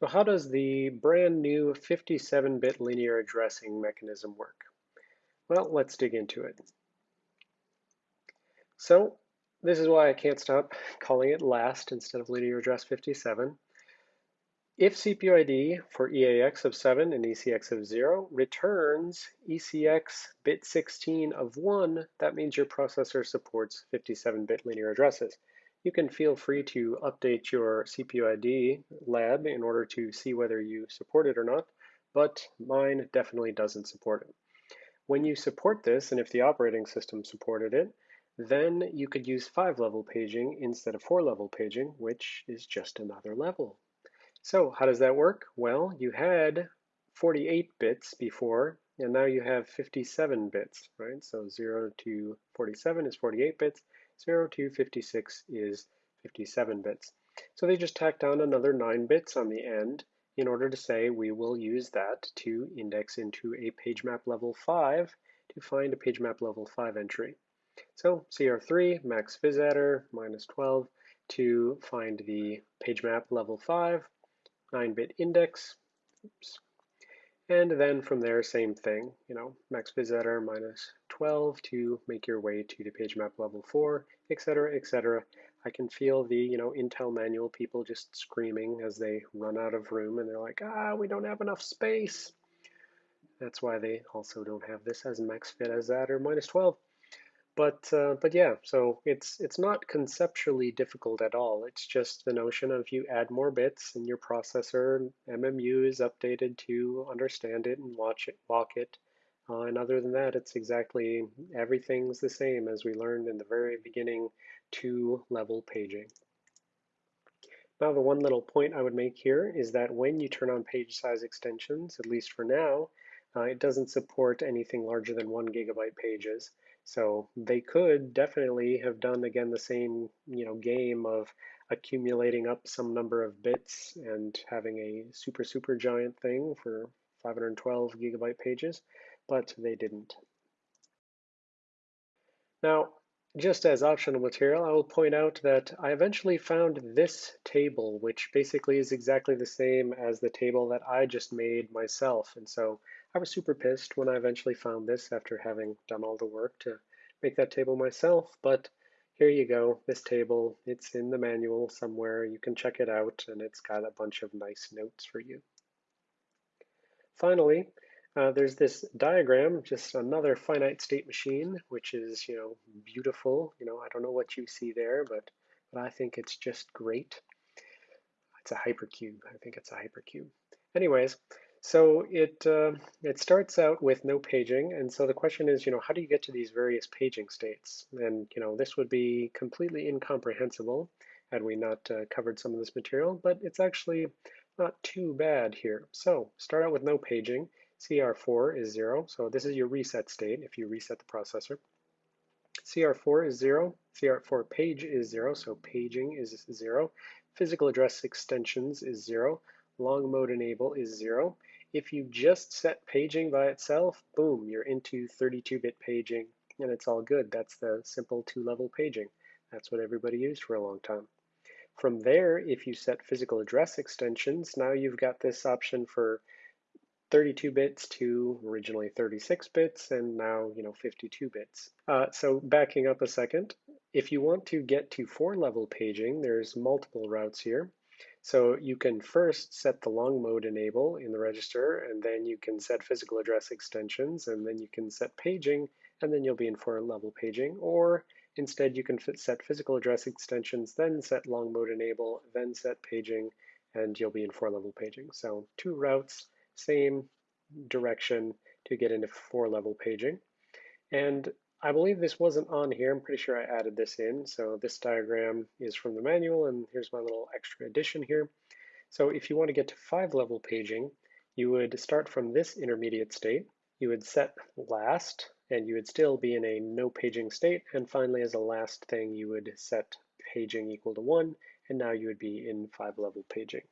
So how does the brand new 57-bit linear addressing mechanism work? Well, let's dig into it. So this is why I can't stop calling it last instead of linear address 57. If CPU ID for EAX of 7 and ECX of 0 returns ECX bit 16 of 1, that means your processor supports 57-bit linear addresses. You can feel free to update your CPU ID lab in order to see whether you support it or not, but mine definitely doesn't support it. When you support this, and if the operating system supported it, then you could use five level paging instead of four level paging, which is just another level. So how does that work? Well, you had 48 bits before, and now you have 57 bits, right? So 0 to 47 is 48 bits, 0 to 56 is 57 bits. So they just tacked on another 9 bits on the end in order to say we will use that to index into a page map level 5 to find a page map level 5 entry. So CR3 max phys minus 12 to find the page map level 5, 9-bit index, oops, and then from there, same thing, you know, max adder minus 12 to make your way to the page map level 4, etc., etc. I can feel the, you know, Intel manual people just screaming as they run out of room and they're like, ah, we don't have enough space. That's why they also don't have this as max phys adder minus 12. But uh, but yeah, so it's it's not conceptually difficult at all. It's just the notion of you add more bits and your processor MMU is updated to understand it and watch it walk it. Uh, and other than that, it's exactly everything's the same as we learned in the very beginning two level paging. Now the one little point I would make here is that when you turn on page size extensions, at least for now, uh, it doesn't support anything larger than one gigabyte pages. So they could definitely have done again the same you know game of accumulating up some number of bits and having a super super giant thing for 512 gigabyte pages, but they didn't. Now, just as optional material, I will point out that I eventually found this table, which basically is exactly the same as the table that I just made myself. And so I was super pissed when I eventually found this after having done all the work to make that table myself, but here you go, this table, it's in the manual somewhere, you can check it out, and it's got a bunch of nice notes for you. Finally, uh, there's this diagram, just another finite state machine, which is, you know, beautiful. You know, I don't know what you see there, but, but I think it's just great. It's a hypercube. I think it's a hypercube. Anyways, so it, uh, it starts out with no paging, and so the question is, you know, how do you get to these various paging states? And, you know, this would be completely incomprehensible had we not uh, covered some of this material, but it's actually not too bad here. So start out with no paging. CR4 is zero, so this is your reset state if you reset the processor. CR4 is zero, CR4 page is zero, so paging is zero. Physical address extensions is zero. Long mode enable is zero. If you just set paging by itself, boom, you're into 32-bit paging, and it's all good. That's the simple two-level paging. That's what everybody used for a long time. From there, if you set physical address extensions, now you've got this option for 32 bits to originally 36 bits and now you know 52 bits. Uh, so backing up a second, if you want to get to four level paging, there's multiple routes here. So you can first set the long mode enable in the register, and then you can set physical address extensions, and then you can set paging, and then you'll be in four level paging. Or instead, you can set physical address extensions, then set long mode enable, then set paging, and you'll be in four level paging. So two routes, same direction to get into four level paging. And I believe this wasn't on here. I'm pretty sure I added this in. So this diagram is from the manual, and here's my little extra addition here. So if you want to get to five level paging, you would start from this intermediate state. You would set last, and you would still be in a no paging state. And finally, as a last thing, you would set paging equal to one, and now you would be in five level paging.